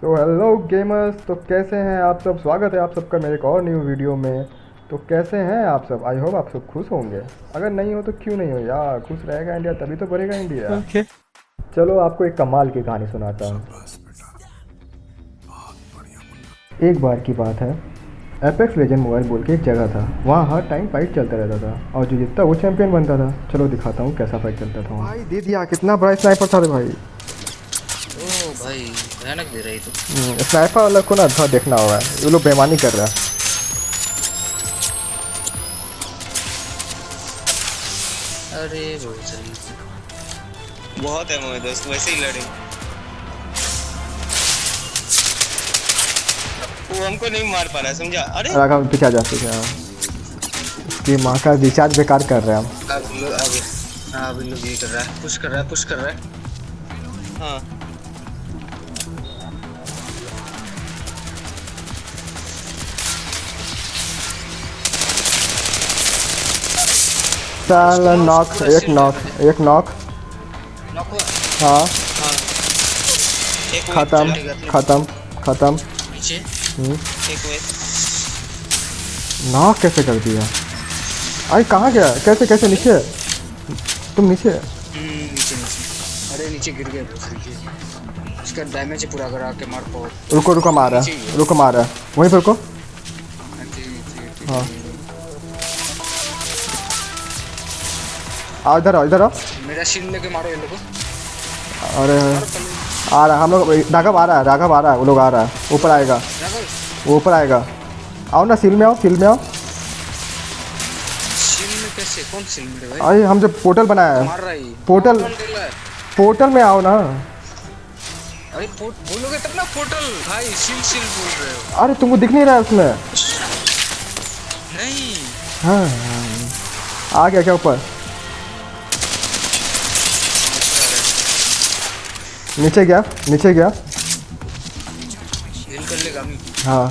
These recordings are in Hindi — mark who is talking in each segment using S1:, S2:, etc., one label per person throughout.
S1: तो हेलो गेमर्स तो कैसे हैं आप सब? स्वागत है आप सबका मेरे एक और न्यू वीडियो में। तो कैसे हैं आप सब? आई होप आप सब खुश होंगे। अगर नहीं हो तो क्यों नहीं हो यार? खुश रहेगा इंडिया तभी तो बढ़ेगा इंडिया।
S2: ओके
S1: चलो आपको एक कमाल की कहानी सुनाता हूँ। एक बार की बात है। एपेक्स लेजेंड मोबाइल बोल के एक जगह था। वहाँ हर टाइम फाइट चलता रहता था। और जो जितना वो चैंपियन बनता था। चलो दिखाता हूँ कैसा फाइट चलता था भाई दे दिया कितना बड़ा स्नाइपर था भाई।
S3: ओ भाई। भयानक दे रही तो।
S1: स्नाइपर वाला को ना थोड़ा देखना होगा। ये लोग बेमानी कर रहा है।
S3: अरे बहुत सही
S4: बहुत है मोए दोस्त वैसे ही लड़े। वो हमको नहीं मार पा रहा है, समझा? अरे!
S1: राघव पीछे जा पीछे आ। इसकी माँ का रिचार्ज बेकार कर रहे हैं हम।
S3: अब लोग अब हाँ अभी लोग ये कर रहा है पुश कर रहा है पुश कर रहा है।
S4: हाँ।
S1: चल नॉक एक नॉक एक नॉक हाँ।
S4: हाँ।
S1: खत्म खत्म। खत्म हम्म। नॉक कैसे कर दिया? अरे कहाँ गया? कैसे कैसे नीचे? तुम नीचे?
S3: हम्म, नीचे नीचे। अरे नीचे गिर गया उसका डैमेज पूरा करा के मार पाओ
S1: रुको रुको मार रहा रुको मार रहा वहीं पर रुको। हाँ। आओ इधर आओ इधर आओ।
S3: मेरा शील्ड लेके मारो ये लोग। को
S1: अरे आ रहा हम लोग राघव आ रहा है राघव आ रहा है वो लोग आ रहा है ऊपर आएगा। वो ऊपर आएगा। आओ ना सील में आओ सील में आओ।
S3: शील्ड में कैसे? कौन शील्ड में भाई?
S1: अरे हम जब पोर्टल बनाया है।
S3: मार रहा है
S1: पोर्टल-
S3: है।
S1: पोर्टल में आओ ना।
S3: अरे बोलोगे तब ना पोर्टल भाई शील्ड शील्ड बोल रहे हो।
S1: अरे तुमको दिख नहीं रहा है उसमें?
S3: नहीं।
S1: हाँ हाँ। आ गया क्या ऊपर? नीचे गया नीचे गया।
S3: हिल कर लेगा मी
S1: हाँ।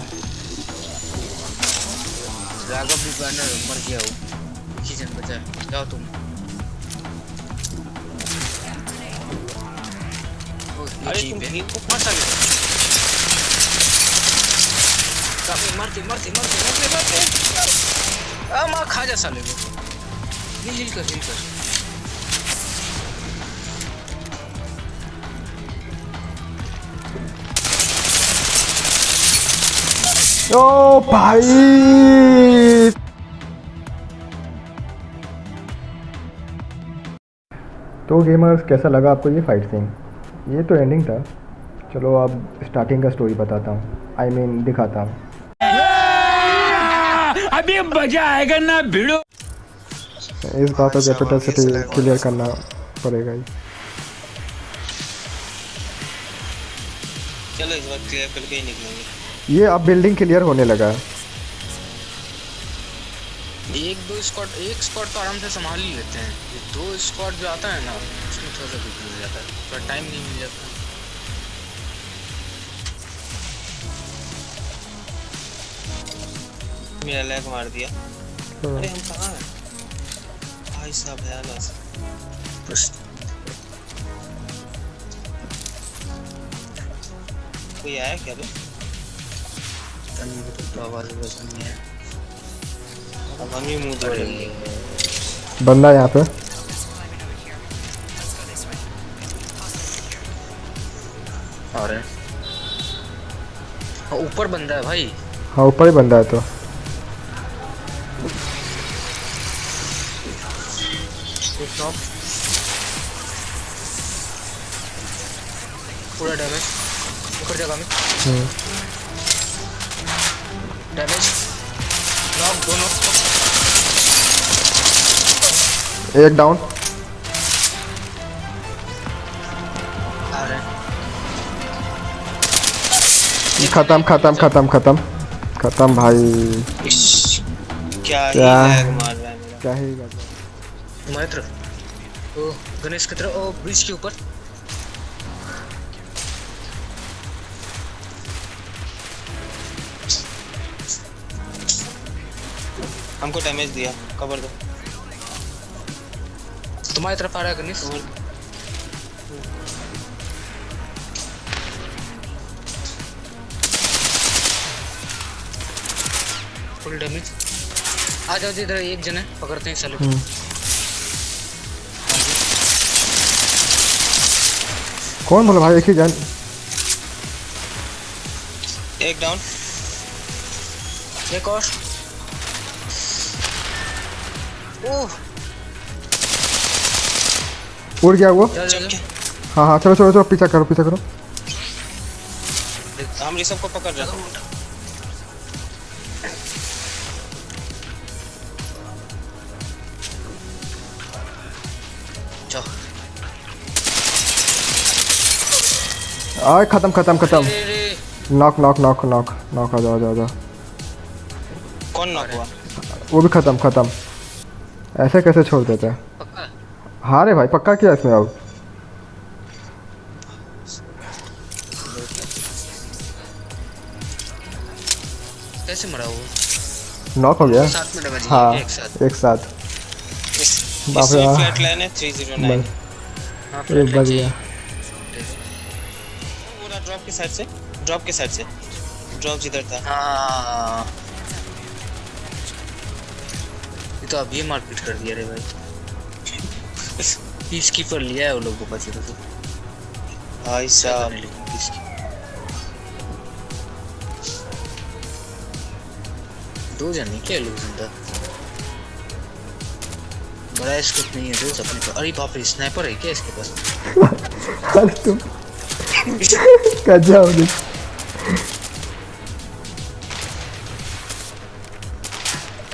S3: राघव भी बैनर मर गया वो। जन बचा जाओ तुम।
S4: अरे तुम
S3: है।
S4: भीड़ को कहाँ साले
S3: काफ़ी मरते मरते मरते मरते मरते आ माँ खा जा साले को। हिल हिल कर हिल कर।
S1: ओ भाई। तो गेमर्स कैसा लगा आपको ये फाइट सीन ये तो एंडिंग था। चलो अब स्टार्टिंग का स्टोरी बताता हूँ। आई I मीन mean, दिखाता हूँ।
S2: अभी मज़ा आएगा ना भिड़ो।
S1: इस बात को कैपिटल सिटी क्लियर करना पड़ेगा ही।
S4: चलो इस बार क्लियर करके ही निकलेंगे।
S1: ये अब बिल्डिंग क्लियर होने लगा है।
S3: एक दो स्क्वाड एक स्क्वाड तो आराम से संभाल ही लेते हैं। ये दो स्क्वाड जो आता है ना उसमें थोड़ा सा दिक्कत हो जाता है थोड़ा टाइम नहीं मिल जाता।
S4: मेरा लैग मार दिया। अरे हम कहाँ हैं? भाई साहब भयानक
S3: बस
S4: कोई आया क्या बे
S3: तनी को तो आवाज़ बस नहीं है
S4: हम ही मुँह तोड़ेंगे
S1: बंदा यहाँ पे।
S3: और हाँ, ऊपर बंदा है भाई।
S1: हाँ ऊपर ही बंदा है तो।
S3: एक पूरा डैमेज ऊपर जगह में।
S1: हम्म।
S3: डैमेज नॉक दोनों
S1: एक डाउन
S3: हैं
S1: खत्म खत्म खत्म खत्म. खत्म भाई।
S4: क्या ही
S1: क्या?
S4: लैग मार रहा है
S1: क्या ही
S3: गणेश की तरफ़ ओ ब्रिज के ऊपर।
S4: हमको डैमेज दिया कवर दो।
S3: तुम्हारी तरफ़ आ रहा है गनीस फुल डैमेज आ जाओ जी इधर एक जन है पकड़ते हैं चलो
S1: हम्म। कौन बोला भाई एक ही जान?
S4: एक डाउन
S3: एक और।
S1: उड़ गया वो?
S3: जा जा जा
S1: हाँ हाँ चलो चलो चलो पीछा करो पीछा करो।
S4: हम ऋषभ को पकड़ रहे हैं।
S1: आए खत्म खत्म खत्म। Knock knock knock knock knock आ जाओ आ जाओ आ जाओ।
S4: कौन नॉक हुआ?
S1: वो भी खत्म खत्म। ऐसे कैसे छोड़ देते हैं? हाँ रे भाई पक्का किया इसमें अब?
S3: कैसे मरा वो?
S1: नॉक हो गया?
S3: साथ में डैमेज
S1: हाँ
S3: एक साथ।
S1: एक साथ। बाप रे, हाँ।
S4: फ्लैट लाइन है 309
S1: बस।
S3: हाँ
S1: बच गया।
S4: पूरा ड्रॉप के साइड से ड्रॉप के साइड से। ड्रॉप जिधर था।
S3: हाँ। ये तो अभी मारपीट कर दिया रे भाई। पीस कीपर लिया है वो लोग को बचे तो।
S4: भाई साहब।
S3: पीस दो जने क्या लोग ज़िंदा? बड़ा स्कोप नहीं है दोस्त अपने पास। अरे बाप रे स्नाइपर है क्या इसके पास?
S1: अरे तुम। कज्जा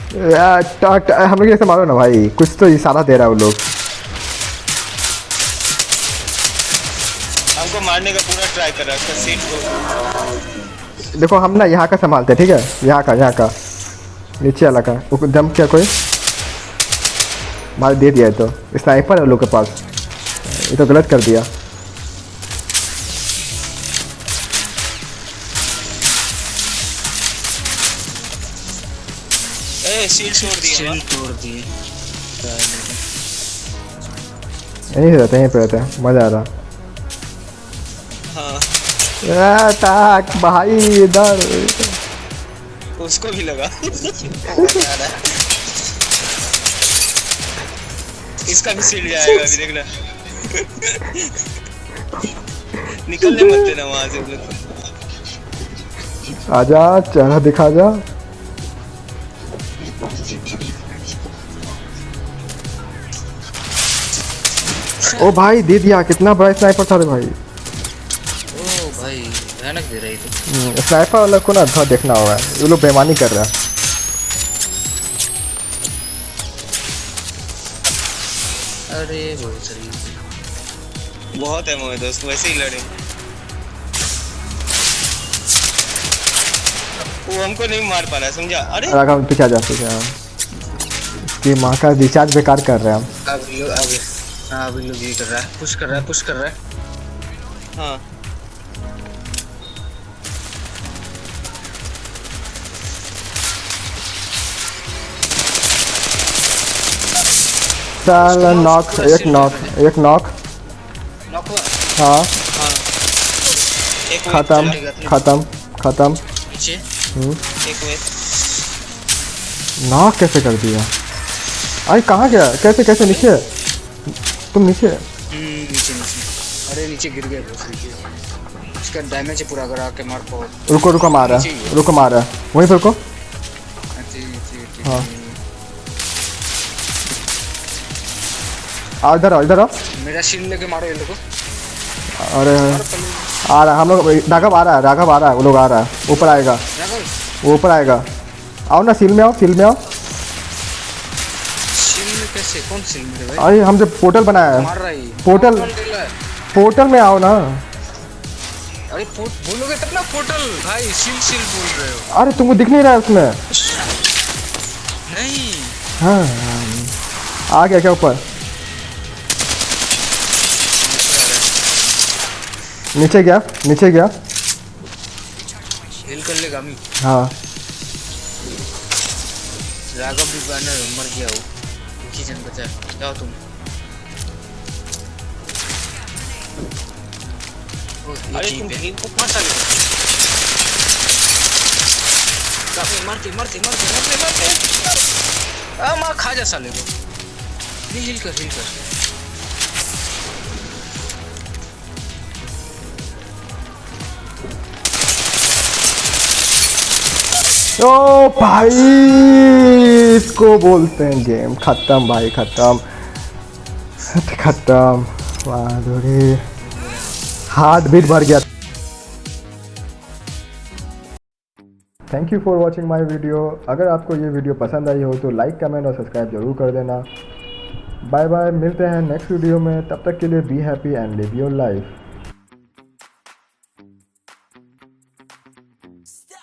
S1: हम लोग ऐसे मारो ना भाई। कुछ तो इशारा दे रहा है वो लोग।
S4: हमको मारने का पूरा ट्राई कर रहा है सीट को।
S1: देखो हम ना यहाँ का संभालते हैं ठीक है? यहाँ का यहाँ का। नीचे वाला का। वो दम क्या कोई? मार दे दिया है तो। स्नाइपर है लोग के पास। ये तो गलत कर दिया।
S4: सीट छोड़ दिया
S3: सील तोड़ दिए।
S1: यहीं रहते हैं यहीं पे रहते हैं। मज़ा आ रहा।
S4: हाँ।
S1: आ, भाई इधर।
S4: उसको भी लगा। इसका भी सीट जाएगा अभी देखना निकलने मत देना वहाँ से।
S1: आजा चेहरा दिखा जा। ओ भाई दे दिया कितना बड़ा स्नाइपर था रे भाई।
S3: ओ भाई भयानक दे रही थी।
S1: स्नाइपर वाला को ना थोड़ा देखना होगा ये लोग बेमानी कर रहा है।
S3: अरे बहुत सही
S4: बहुत है मोहे दोस्त वैसे ही लड़े। वो हमको नहीं मार पा रहा समझा? अरे!
S1: राघव पीछे आ जा पीछे आ। इसकी माँ का रिचार्ज बेकार कर रहे हैं हम।
S3: अब अब हाँ अभी लोग ये कर रहा है। पुश कर रहा है पुश कर रहा है।
S4: हाँ।
S1: चल नॉक एक नॉक एक नॉक
S3: नॉक हुआ?
S1: हाँ।
S4: हाँ। एक
S1: खत्म खत्म खत्म।
S4: एक वेट
S1: नॉक कैसे कर दिया? अरे कहाँ गया? कैसे कैसे नीचे? तुम नीचे
S3: हम्म नीचे नीचे। अरे नीचे गिर गया इसका डैमेज पूरा अगर आके मार पाओ
S1: रुको रुको मार रहा है। रुको मार रहा है। वहीं पे रुको।
S3: नीचे
S1: हाँ। आ इधर आओ इधर आओ।
S3: मेरा शील्ड लेके मारो ये लोग।
S1: अरे आ रहा हम लोग राघव आ रहा है राघव आ रहा है वो लोग आ रहा है। ऊपर आएगा। वो ऊपर आएगा। आओ ना सील में आओ सील में आओ।
S3: कौन मेरे भाई?
S1: अरे हम जब पोर्टल बनाया है।
S3: मार रहा है
S1: पोर्टल-
S3: है?
S1: पोर्टल में आओ ना।
S3: अरे पोर्ट बोलोगे तब ना पोर्टल भाई शील्ड शील्ड बोल रहे हो।
S1: अरे तुमको दिख नहीं रहा है उसमें?
S3: नहीं।
S1: हाँ आ गया क्या ऊपर? नीचे गया नीचे गया।
S3: हिल कर लेगा अमी
S1: हाँ।
S3: राघव भी बैनर मर गया वो। ही जन बचा है। जाओ तुम
S4: अरे तुम
S3: है।
S4: को कहाँ चले
S3: काफ़ी मरते मरते मरते मरते मरते आ माँ खा जा साले को हिल कर हिल कर
S1: ओ भाई, इसको बोलते हैं गेम। खत्म भाई, खत्म। खत्म। माधुरी हार्ट बीट भर गया। Thank you for watching my video अगर आपको ये वीडियो पसंद आई हो तो लाइक कमेंट और सब्सक्राइब ज़रूर कर देना। बाय बाय मिलते हैं नेक्स्ट वीडियो में। तब तक के लिए be happy and live your life